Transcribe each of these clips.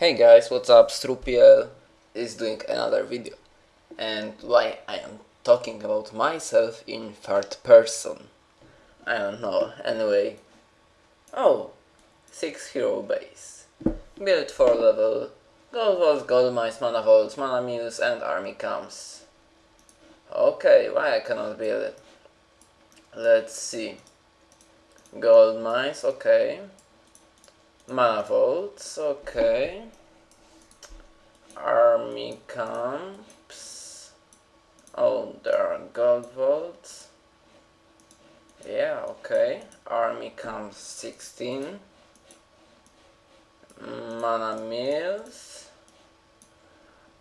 Hey guys, what's up? Strupiel is doing another video. And why I am talking about myself in third person. I don't know, anyway. Oh, 6 hero base. Build 4 level. Gold vaults, gold mines, mana vaults, mana mills and army camps. Okay, why I cannot build it? Let's see. Gold mines, okay. Mana vaults, okay. Army camps. Oh, there are gold vaults. Yeah, okay. Army camps 16. Mana mills.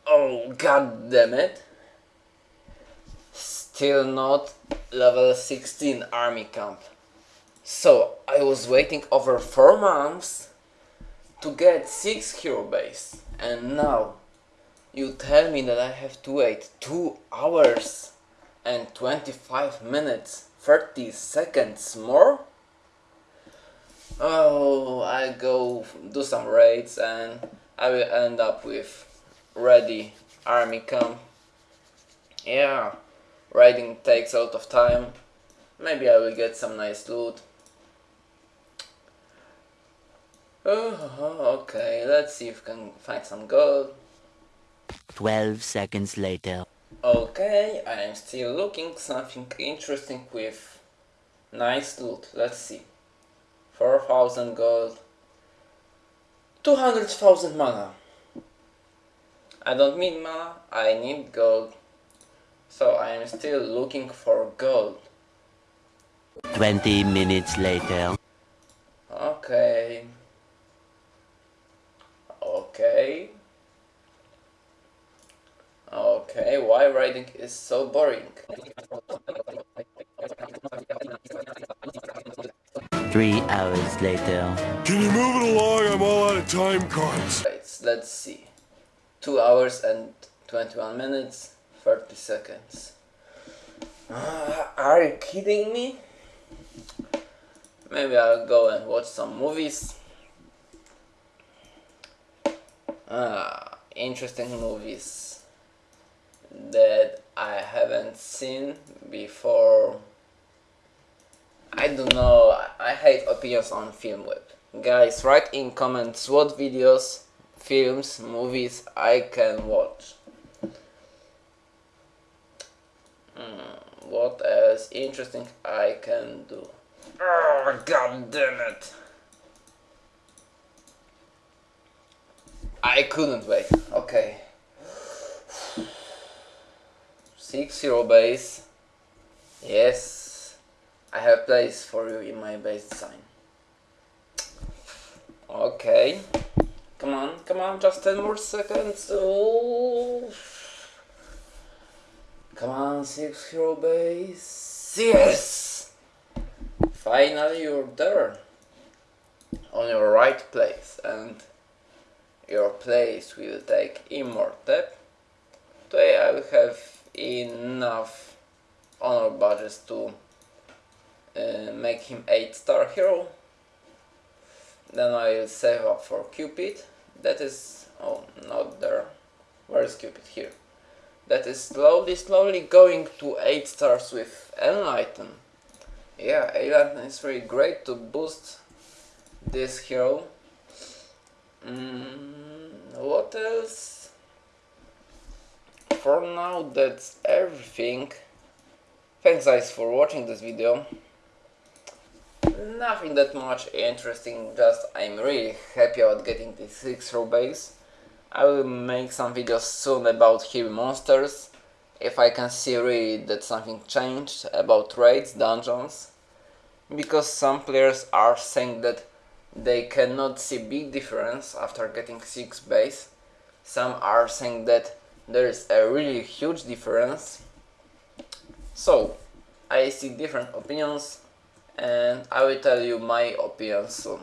Oh, god damn it. Still not level 16 army camp. So, I was waiting over 4 months to get 6 hero base and now you tell me that I have to wait 2 hours and 25 minutes 30 seconds more? Oh, I go do some raids and I will end up with ready army camp. Yeah, raiding takes a lot of time. Maybe I will get some nice loot. Oh, okay, let's see if we can find some gold. 12 seconds later. Okay, I am still looking something interesting with nice loot. Let's see. 4000 gold. 200,000 mana. I don't need mana, I need gold. So I am still looking for gold. 20 minutes later. Okay. Okay. Okay, why writing is so boring? Three hours later. Can you move it along? I'm all out of time cards. Right, let's see. 2 hours and 21 minutes, 30 seconds. Uh, are you kidding me? Maybe I'll go and watch some movies. Ah, interesting movies that I haven't seen before. I don't know, I hate opinions on Filmweb. Guys, write in comments what videos, films, movies I can watch. Hmm, what else interesting I can do? Oh, god damn it! I couldn't wait. Okay. Six zero base. Yes. I have place for you in my base design. Okay. Come on, come on, just 10 more seconds. Oh. Come on, six hero base. Yes! Finally you're there. On your right place and your place will take Immortep. Today I will have enough honor badges to uh, make him 8 star hero. Then I will save up for Cupid. That is... oh, not there. Where is Cupid? Here. That is slowly, slowly going to 8 stars with Enlighten. Yeah, Enlighten is really great to boost this hero. Mm, what else? For now that's everything. Thanks guys for watching this video. Nothing that much interesting, just I'm really happy about getting this 6 row base. I will make some videos soon about Here Be Monsters, if I can see really that something changed about raids, dungeons. Because some players are saying that they cannot see big difference after getting 6 base. Some are saying that there is a really huge difference. So, I see different opinions and I will tell you my opinion soon.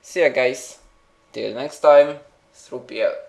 See ya guys, till next time, Strupiel.